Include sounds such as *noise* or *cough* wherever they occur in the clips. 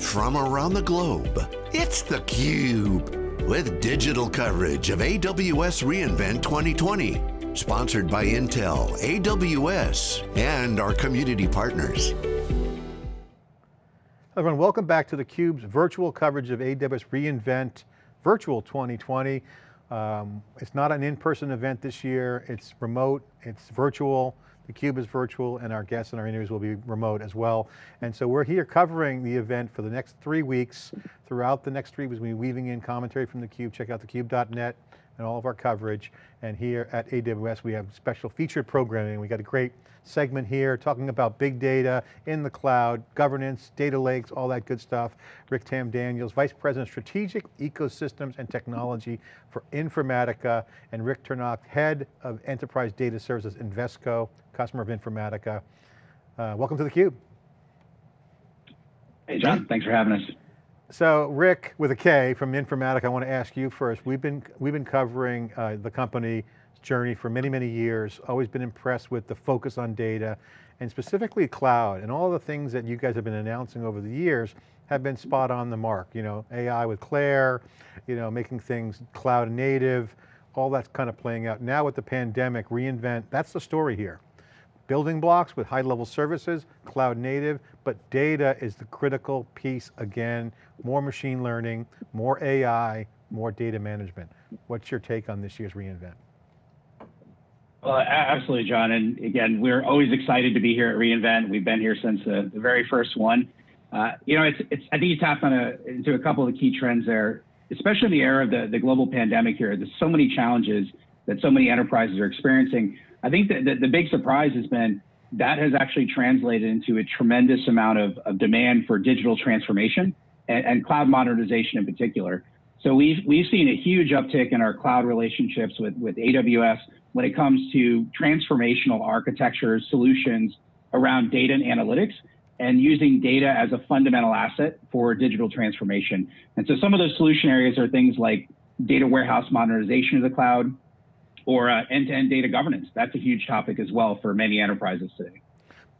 from around the globe. It's theCUBE, with digital coverage of AWS reInvent 2020. Sponsored by Intel, AWS, and our community partners. Everyone, welcome back to theCUBE's virtual coverage of AWS reInvent Virtual 2020. Um, it's not an in-person event this year, it's remote, it's virtual. theCUBE is virtual and our guests and our interviews will be remote as well. And so we're here covering the event for the next three weeks. Throughout the next three weeks, we'll be weaving in commentary from theCUBE. Check out thecube.net and all of our coverage. And here at AWS, we have special featured programming. We got a great segment here talking about big data in the cloud, governance, data lakes, all that good stuff. Rik Tamm-Daniels, Vice President of Strategic Ecosystems and Technology for Informatica, and Rick Turnock, Head of Enterprise Data Services, Invesco, customer of Informatica. Uh, welcome to theCUBE. Hey John, thanks for having us. So Rick, with a K from Informatica, I want to ask you first. We've been, we've been covering uh, the company's journey for many, many years, always been impressed with the focus on data and specifically cloud and all the things that you guys have been announcing over the years have been spot on the mark. You know, AI with Claire, you know, making things cloud native, all that's kind of playing out. Now with the pandemic, reInvent, that's the story here building blocks with high level services, cloud native, but data is the critical piece again, more machine learning, more AI, more data management. What's your take on this year's reInvent? Well, absolutely, John. And again, we're always excited to be here at reInvent. We've been here since the, the very first one. Uh, you know, it's, it's, I think you tapped on a, into a couple of the key trends there, especially in the era of the, the global pandemic here. There's so many challenges that so many enterprises are experiencing. I think that the, big surprise has been that has actually translated into a tremendous amount of, of demand for digital transformation and, and, cloud modernization in particular. So we've, we've seen a huge uptick in our cloud relationships with, with AWS when it comes to transformational architecture solutions around data and analytics and using data as a fundamental asset for digital transformation. And so some of those solution areas are things like data warehouse modernization of the cloud, or uh, end-to-end data governance. That's a huge topic as well for many enterprises today.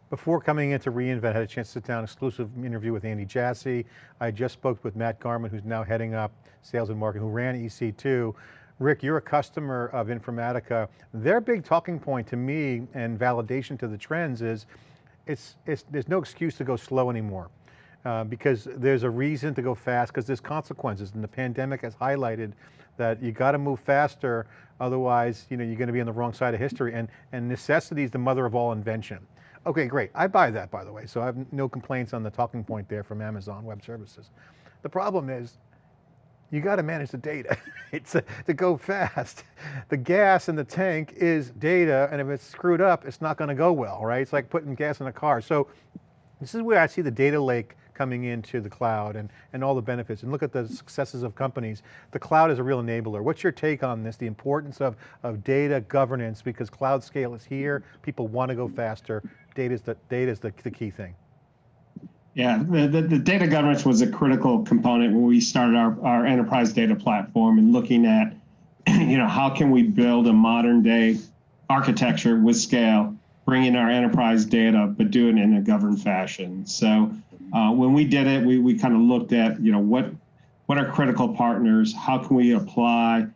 Before coming into reInvent, I had a chance to sit down, exclusive interview with Andy Jassy. I just spoke with Matt Garman, who's now heading up sales and marketing, who ran EC2. Rick, you're a customer of Informatica. Their big talking point to me and validation to the trends is, it's, it's, there's no excuse to go slow anymore. Uh, because there's a reason to go fast because there's consequences and the pandemic has highlighted that you got to move faster, otherwise you know, you're going to be on the wrong side of history and, and necessity is the mother of all invention. Okay, great, I buy that by the way, so I have no complaints on the talking point there from Amazon Web Services. The problem is, you got to manage the data *laughs* it's a, to go fast. The gas in the tank is data and if it's screwed up, it's not going to go well, right? It's like putting gas in a car. So this is where I see the data lake coming into the cloud and, and all the benefits and look at the successes of companies. The cloud is a real enabler. What's your take on this, the importance of, of data governance because cloud scale is here, people want to go faster, data is the, data is the, the key thing. Yeah, the, the, the, data governance was a critical component when we started our, our enterprise data platform and looking at, *clears throat* you know, how can we build a modern day architecture with scale, bringing our enterprise data, but do it in a governed fashion. So uh, when we did it, we, we kind of looked at, you know, what, what are critical partners? How can we apply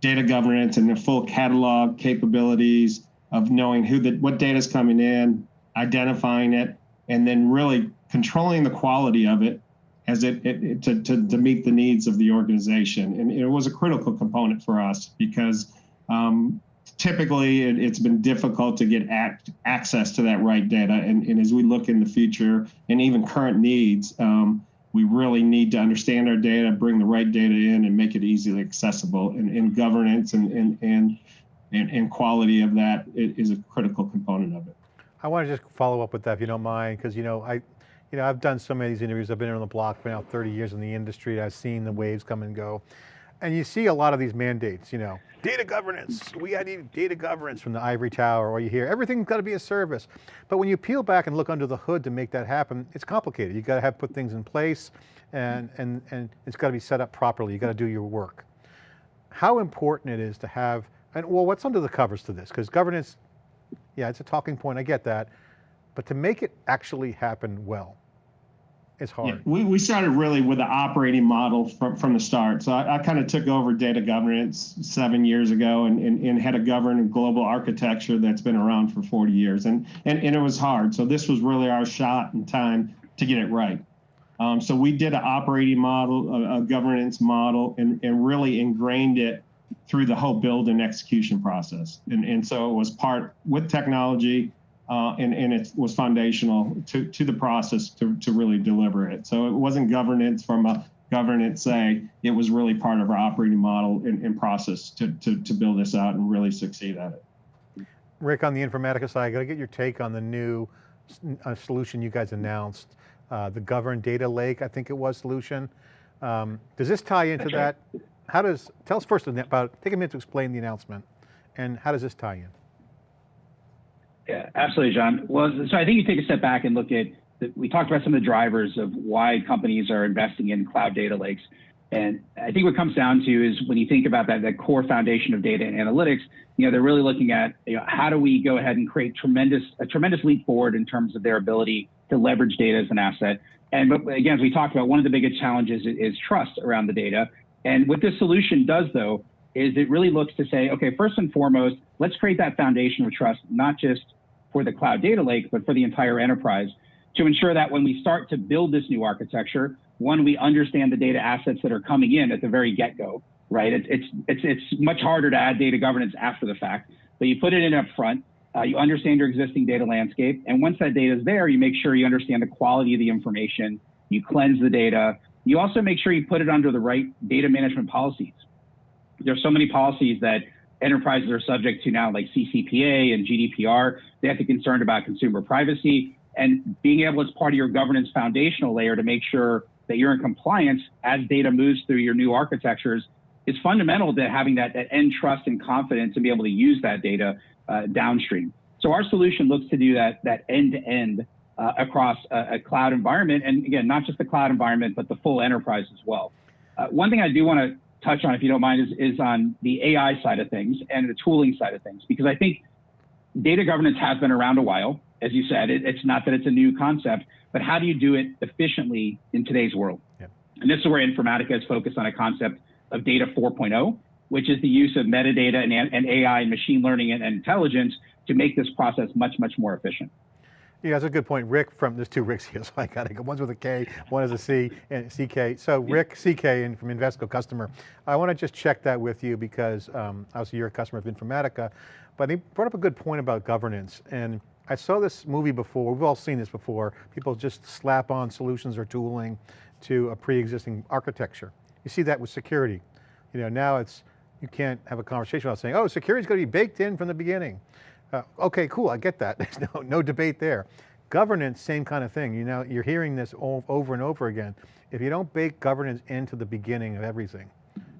data governance and the full catalog capabilities of knowing who the, what data is coming in, identifying it, and then really controlling the quality of it as it, it, it to, to, to, meet the needs of the organization. And it was a critical component for us because um, typically it, has been difficult to get act, access to that right data. And, and, as we look in the future and even current needs, um, we really need to understand our data, bring the right data in and make it easily accessible and, and governance and, and, and, and, quality of that is a critical component of it. I want to just follow up with that if you don't mind, because you know, I, you know, I've done so many of these interviews, I've been on the block for now 30 years in the industry, I've seen the waves come and go. And you see a lot of these mandates, you know, data governance, we need data governance from the ivory tower, or you hear everything's got to be a service. But when you peel back and look under the hood to make that happen, it's complicated. You got to have put things in place and, and, and it's got to be set up properly. You got to do your work. How important it is to have, and well, what's under the covers to this? Because governance, yeah, it's a talking point, I get that. But to make it actually happen well, It's Yeah, hard. we, we started really with the operating model from, from the start. So I, I kind of took over data governance seven years ago and, and, and had a govern global architecture that's been around for 40 years. And, and, and it was hard. So this was really our shot and time to get it right. Um, so we did an operating model, a, a governance model, and, and really ingrained it through the whole build and execution process. And, and so it was part with technology, uh, and, and it was foundational to, to the process to, to really deliver it. So it wasn't governance from a governance say, it was really part of our operating model and, and process to, to, to build this out and really succeed at it. Rick, on the Informatica side, I got to get your take on the new uh, solution you guys announced, uh, the governed data lake, I think it was solution. Um, does this tie into that? How does, tell us first about, take a minute to explain the announcement and how does this tie in? Yeah, absolutely, John. Well, so I think you take a step back and look at, the, we talked about some of the drivers of why companies are investing in cloud data lakes. And I think what comes down to is when you think about that, that core foundation of data and analytics, you know, they're really looking at, you know, how do we go ahead and create tremendous, a tremendous leap forward in terms of their ability to leverage data as an asset. And but again, as we talked about, one of the biggest challenges is, is trust around the data. And what this solution does though, is it really looks to say, okay, first and foremost, let's create that foundation of trust, not just for the cloud data lake, but for the entire enterprise to ensure that when we start to build this new architecture, one, we understand the data assets that are coming in at the very get-go, right? It, it's, it's, it's much harder to add data governance after the fact, but you put it in up front, uh, you understand your existing data landscape, and once that data is there, you make sure you understand the quality of the information, you cleanse the data, you also make sure you put it under the right data management policies. There's so many policies that enterprises are subject to now, like CCPA and GDPR. They have to be concerned about consumer privacy and being able, as part of your governance foundational layer, to make sure that you're in compliance as data moves through your new architectures is fundamental to having that, that end trust and confidence to be able to use that data uh, downstream. So our solution looks to do that that end to end uh, across a, a, cloud environment, and again, not just the cloud environment, but the full enterprise as well. Uh, one thing I do want to touch on, if you don't mind, is, is on the AI side of things and the tooling side of things, because I think data governance has been around a while. As you said, it, it's not that it's a new concept, but how do you do it efficiently in today's world? Yep. And this is where Informatica is focused on a concept of data 4.0, which is the use of metadata and, and AI and machine learning and, and intelligence to make this process much, much more efficient. Yeah, that's a good point. Rick from, there's two Ricks here, *laughs* so I got to go. One's with a K, one is a C, and CK. So Rick, CK, and from Invesco customer. I want to just check that with you because um, obviously you're a customer of Informatica, but he brought up a good point about governance. And I saw this movie before, we've all seen this before. People just slap on solutions or tooling to a pre-existing architecture. You see that with security. You know, now it's, you can't have a conversation about saying, oh, security's going to be baked in from the beginning. Uh, okay, cool, I get that. *laughs* There's no, no debate there. Governance, same kind of thing. You know, you're hearing this over and over again. If you don't bake governance into the beginning of everything,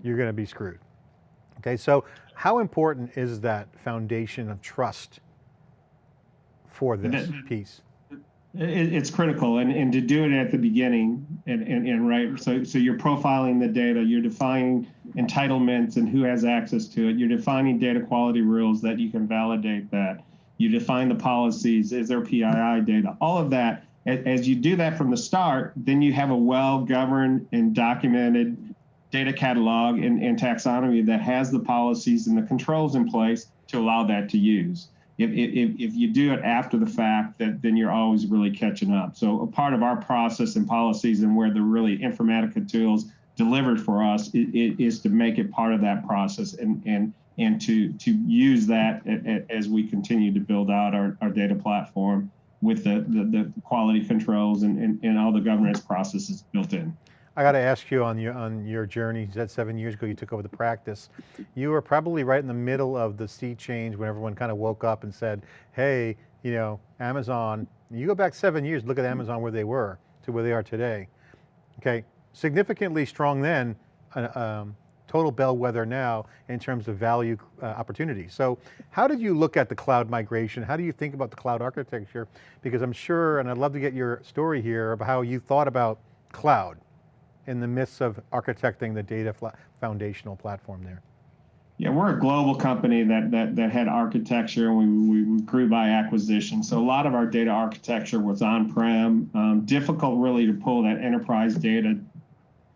you're going to be screwed. Okay, so how important is that foundation of trust for this piece? It, it's critical, and, and to do it at the beginning, and, and, and right, so so you're profiling the data, you're defining entitlements and who has access to it, you're defining data quality rules that you can validate that, you define the policies, is there PII data, all of that. As you do that from the start, then you have a well-governed and documented data catalog and, and taxonomy that has the policies and the controls in place to allow that to use if, if, if you do it after the fact, that then you're always really catching up. So a part of our process and policies and where the really Informatica tools delivered for us is, is to make it part of that process and and and to to use that as we continue to build out our, our data platform with the, the, the quality controls and, and, and all the governance processes built in. I got to ask you on your on your journey. You said seven years ago you took over the practice. You were probably right in the middle of the sea change when everyone kind of woke up and said, "Hey, you know, Amazon." You go back seven years, look at Amazon where they were to where they are today. Okay, significantly strong then, uh, um, total bellwether now in terms of value uh, opportunities. So, how did you look at the cloud migration? How do you think about the cloud architecture? Because I'm sure, and I'd love to get your story here of how you thought about cloud in the midst of architecting the data foundational platform there? Yeah, we're a global company that that that had architecture, and we, we grew by acquisition. So a lot of our data architecture was on-prem. Um, difficult, really, to pull that enterprise data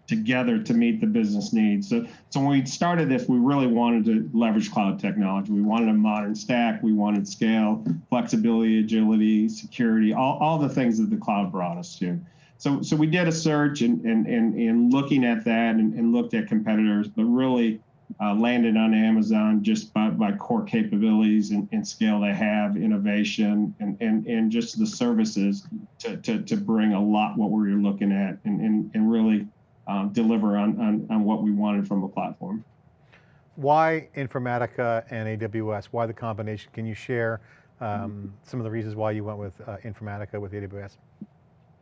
together to meet the business needs. So, so when we started this, we really wanted to leverage cloud technology. We wanted a modern stack. We wanted scale, flexibility, agility, security, all, all the things that the cloud brought us to. So, so we did a search and, and, and, and looking at that and, and looked at competitors, but really uh, landed on Amazon just by, by core capabilities and, and, scale they have, innovation, and, and, and just the services to, to, to bring a lot what we were looking at and, and, and really um, deliver on, on, on what we wanted from a platform. Why Informatica and AWS? Why the combination? Can you share um, some of the reasons why you went with uh, Informatica with AWS?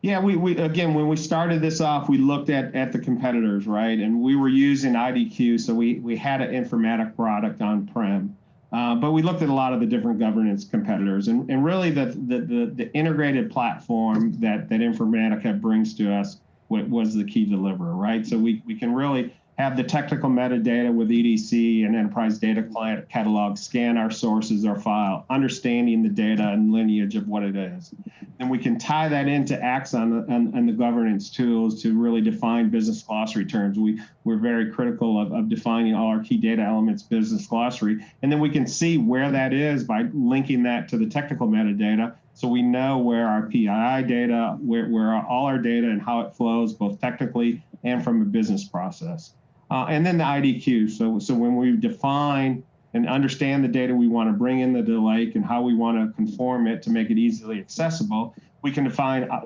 Yeah, we, we again when we started this off, we looked at at the competitors, right? And we were using IDQ, so we we had an Informatica product on prem, uh, but we looked at a lot of the different governance competitors, and and really the the the, the integrated platform that that Informatica brings to us was the key deliverer, right? So we we can really have the technical metadata with EDC and Enterprise Data Client Catalog, scan our sources, our file, understanding the data and lineage of what it is. And we can tie that into Axon and, and the governance tools to really define business glossary terms. We, we're very critical of, of defining all our key data elements business glossary. And then we can see where that is by linking that to the technical metadata so we know where our PII data, where, where all our data and how it flows, both technically and from a business process. Uh, and then the IDQ. So, so when we define and understand the data we want to bring into the lake and how we want to conform it to make it easily accessible, we can define uh,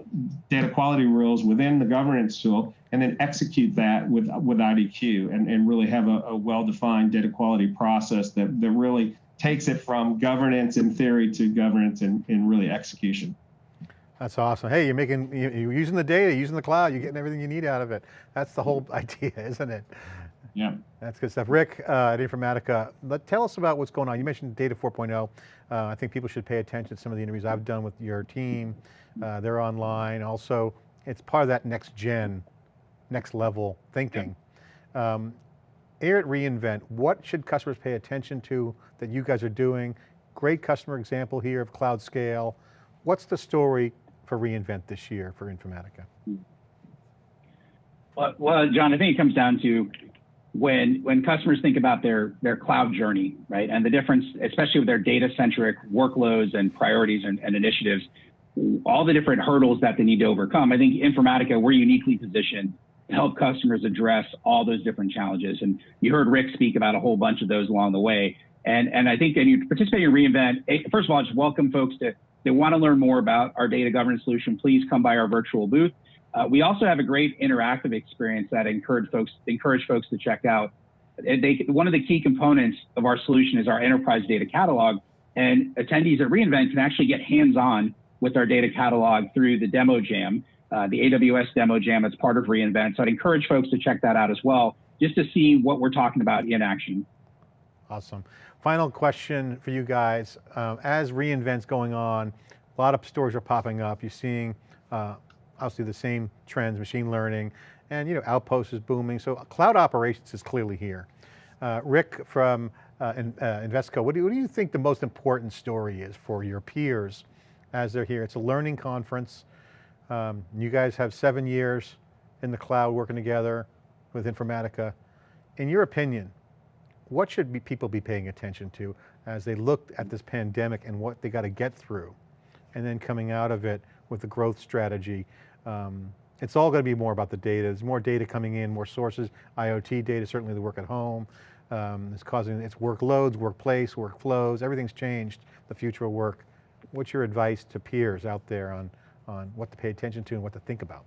data quality rules within the governance tool and then execute that with with IDQ and, and really have a, a well-defined data quality process that, that really takes it from governance in theory to governance in, in really execution. That's awesome. Hey, you're making, you're using the data, using the cloud, you're getting everything you need out of it. That's the whole *laughs* idea, isn't it? Yeah. That's good stuff. Rick uh, at Informatica, let, tell us about what's going on. You mentioned Data 4.0. Uh, I think people should pay attention to some of the interviews I've done with your team. Uh, they're online. Also, it's part of that next gen, next level thinking. Yeah. Um, here at reInvent, what should customers pay attention to that you guys are doing? Great customer example here of cloud scale. What's the story for reInvent this year for Informatica? Well, well, John, I think it comes down to when when customers think about their their cloud journey, right, and the difference, especially with their data centric workloads and priorities and, and initiatives, all the different hurdles that they need to overcome. I think Informatica, we're uniquely positioned to help customers address all those different challenges. And you heard Rick speak about a whole bunch of those along the way. And and I think, and you participate in reInvent. Eh, first of all, just welcome folks to they want to learn more about our data governance solution, please come by our virtual booth. Uh, we also have a great interactive experience that encourage folks encourage folks to check out. They, one of the key components of our solution is our enterprise data catalog, and attendees at reInvent can actually get hands-on with our data catalog through the demo jam, uh, the AWS demo jam. It's part of reInvent, so I'd encourage folks to check that out as well, just to see what we're talking about in action. Awesome. Final question for you guys. Um, as reInvent's going on, a lot of stories are popping up. You're seeing uh, obviously the same trends, machine learning, and you know, Outpost is booming. So cloud operations is clearly here. Uh, Rick from uh, in, uh, Invesco, what do, what do you think the most important story is for your peers as they're here? It's a learning conference. Um, you guys have seven years in the cloud working together with Informatica. In your opinion, what should be people be paying attention to as they look at this pandemic and what they got to get through? And then coming out of it with the growth strategy. Um, it's all going to be more about the data. There's more data coming in, more sources, IoT data, certainly the work at home. Um, it's causing, it's workloads, workplace, workflows, everything's changed, the future of work. What's your advice to peers out there on, on what to pay attention to and what to think about?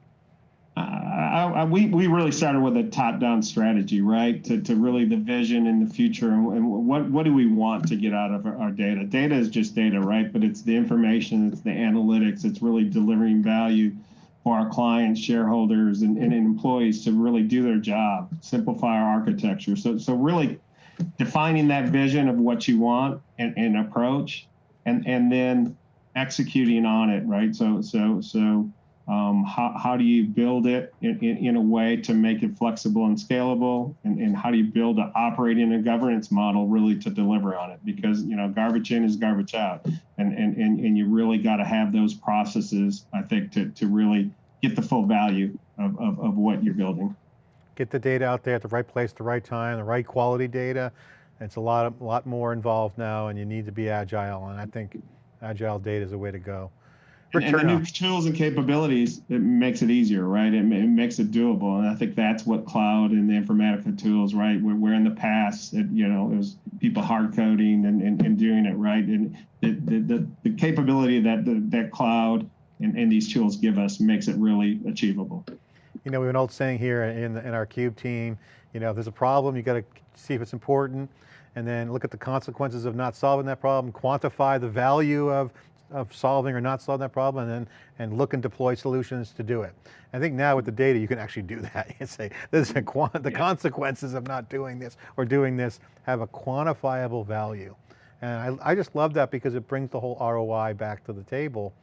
I, I, we we really started with a top-down strategy, right? To, to really the vision in the future and, and what what do we want to get out of our, our, data? Data is just data, right? But it's the information, it's the analytics, it's really delivering value for our clients, shareholders, and, and employees to really do their job, simplify our architecture. So so really defining that vision of what you want and, and approach, and and then executing on it, right? So so so Um, how, how do you build it in, in, in a way to make it flexible and scalable? And, and how do you build an operating and governance model really to deliver on it? Because, you know, garbage in is garbage out. And, and, and, and you really got to have those processes, I think, to, to really get the full value of, of, of what you're building. Get the data out there at the right place, the right time, the right quality data. It's a lot, a lot more involved now and you need to be agile. And I think agile data is the way to go. And, and the new tools and capabilities, it makes it easier, right? It, it, makes it doable. And I think that's what cloud and the Informatica tools, right? Where, where in the past, it, you know, it was people hard coding and, and, and doing it right. And the, the, the, the capability that the, that cloud and, and these tools give us makes it really achievable. You know, we have an old saying here in, the, in our CUBE team, you know, if there's a problem, you got to see if it's important and then look at the consequences of not solving that problem, quantify the value of of solving or not solving that problem and and look and deploy solutions to do it. I think now with the data, you can actually do *laughs* that. You say, this the yeah. consequences of not doing this or doing this have a quantifiable value. And I, I just love that because it brings the whole ROI back to the table.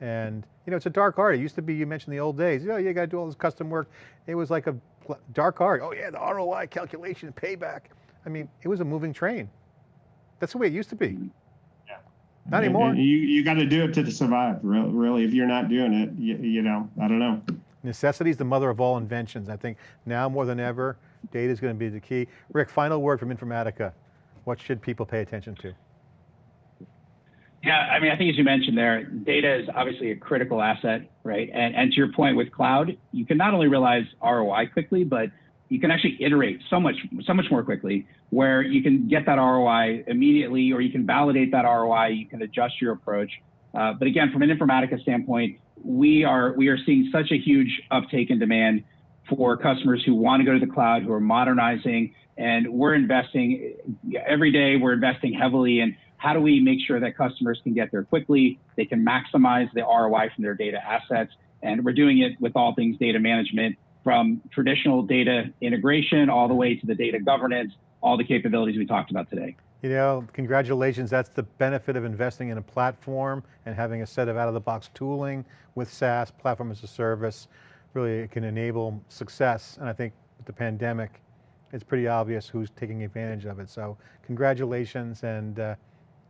And you know, it's a dark art. It used to be, you mentioned the old days, oh, you know, you got to do all this custom work. It was like a dark art. Oh yeah, the ROI calculation, payback. I mean, it was a moving train. That's the way it used to be. Mm-hmm. Not anymore. You you got to do it to survive. Really, if you're not doing it, you, you know, I don't know. Necessity is the mother of all inventions. I think now more than ever, data is going to be the key. Rick, final word from Informatica. What should people pay attention to? Yeah, I mean, I think as you mentioned there, data is obviously a critical asset, right? And, and to your point with cloud, you can not only realize ROI quickly, but you can actually iterate so much so much more quickly where you can get that ROI immediately or you can validate that ROI you can adjust your approach. Uh, but again from an informatica standpoint we are we are seeing such a huge uptake in demand for customers who want to go to the cloud who are modernizing and we're investing every day we're investing heavily in how do we make sure that customers can get there quickly they can maximize the ROI from their data assets and we're doing it with all things data management from traditional data integration all the way to the data governance, all the capabilities we talked about today. You know, congratulations. That's the benefit of investing in a platform and having a set of out-of-the-box tooling with SaaS, platform as a service. Really, it can enable success. And I think with the pandemic, it's pretty obvious who's taking advantage of it. So congratulations and uh,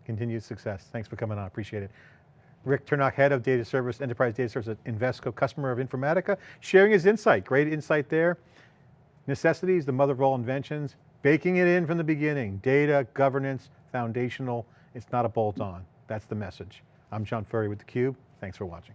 continued success. Thanks for coming on, appreciate it. Rick Turnock, Head of Data Service, Enterprise Data Service at Invesco, customer of Informatica, sharing his insight, great insight there. Necessities, the mother of all inventions, baking it in from the beginning. Data, governance, foundational, it's not a bolt on. That's the message. I'm John Furrier with theCUBE, thanks for watching.